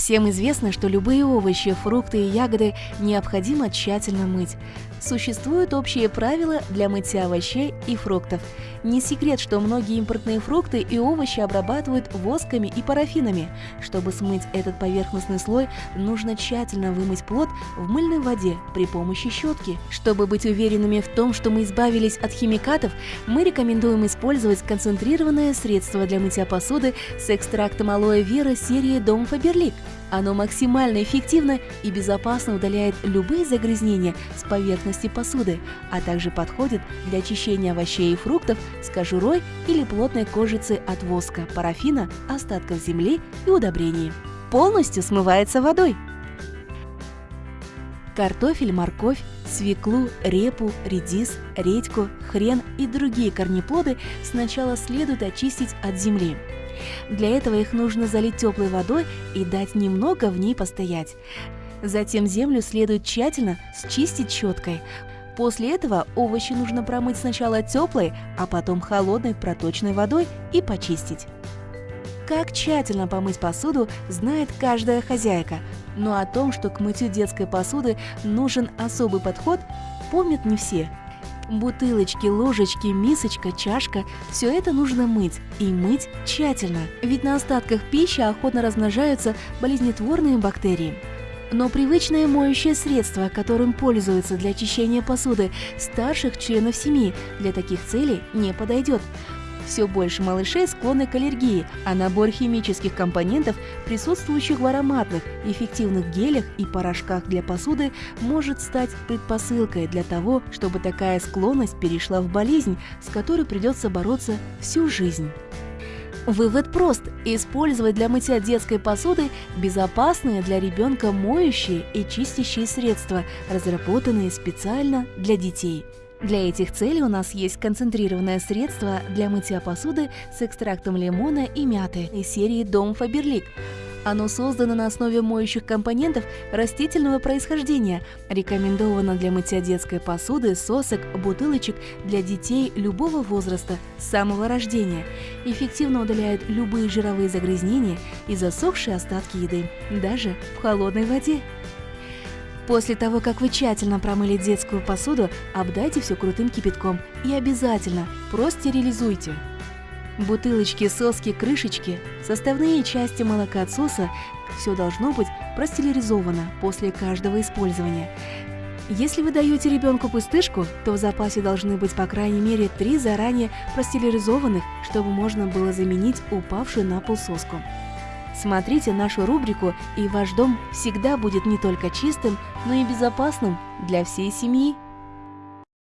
Всем известно, что любые овощи, фрукты и ягоды необходимо тщательно мыть. Существуют общие правила для мытья овощей и фруктов. Не секрет, что многие импортные фрукты и овощи обрабатывают восками и парафинами. Чтобы смыть этот поверхностный слой, нужно тщательно вымыть плод в мыльной воде при помощи щетки. Чтобы быть уверенными в том, что мы избавились от химикатов, мы рекомендуем использовать концентрированное средство для мытья посуды с экстрактом алоэ вера серии Дом Фаберлик. Оно максимально эффективно и безопасно удаляет любые загрязнения с поверхности посуды, а также подходит для очищения овощей и фруктов с кожурой или плотной кожицы от воска, парафина, остатков земли и удобрений. Полностью смывается водой. Картофель, морковь, свеклу, репу, редис, редьку, хрен и другие корнеплоды сначала следует очистить от земли. Для этого их нужно залить теплой водой и дать немного в ней постоять. Затем землю следует тщательно счистить щеткой. После этого овощи нужно промыть сначала теплой, а потом холодной проточной водой и почистить. Как тщательно помыть посуду, знает каждая хозяйка, но о том, что к мытью детской посуды нужен особый подход, помнят не все. Бутылочки, ложечки, мисочка, чашка – все это нужно мыть, и мыть тщательно, ведь на остатках пищи охотно размножаются болезнетворные бактерии. Но привычное моющее средство, которым пользуются для очищения посуды старших членов семьи, для таких целей не подойдет. Все больше малышей склонны к аллергии, а набор химических компонентов, присутствующих в ароматных, эффективных гелях и порошках для посуды, может стать предпосылкой для того, чтобы такая склонность перешла в болезнь, с которой придется бороться всю жизнь. Вывод прост. Использовать для мытья детской посуды безопасные для ребенка моющие и чистящие средства, разработанные специально для детей. Для этих целей у нас есть концентрированное средство для мытья посуды с экстрактом лимона и мяты из серии Дом Фаберлик. Оно создано на основе моющих компонентов растительного происхождения, рекомендовано для мытья детской посуды, сосок, бутылочек для детей любого возраста с самого рождения. Эффективно удаляет любые жировые загрязнения и засохшие остатки еды, даже в холодной воде. После того, как вы тщательно промыли детскую посуду, обдайте все крутым кипятком и обязательно простерилизуйте. Бутылочки, соски, крышечки, составные части молокоотсоса – все должно быть простерилизовано после каждого использования. Если вы даете ребенку пустышку, то в запасе должны быть по крайней мере три заранее простерилизованных, чтобы можно было заменить упавшую на пол соску. Смотрите нашу рубрику, и ваш дом всегда будет не только чистым, но и безопасным для всей семьи.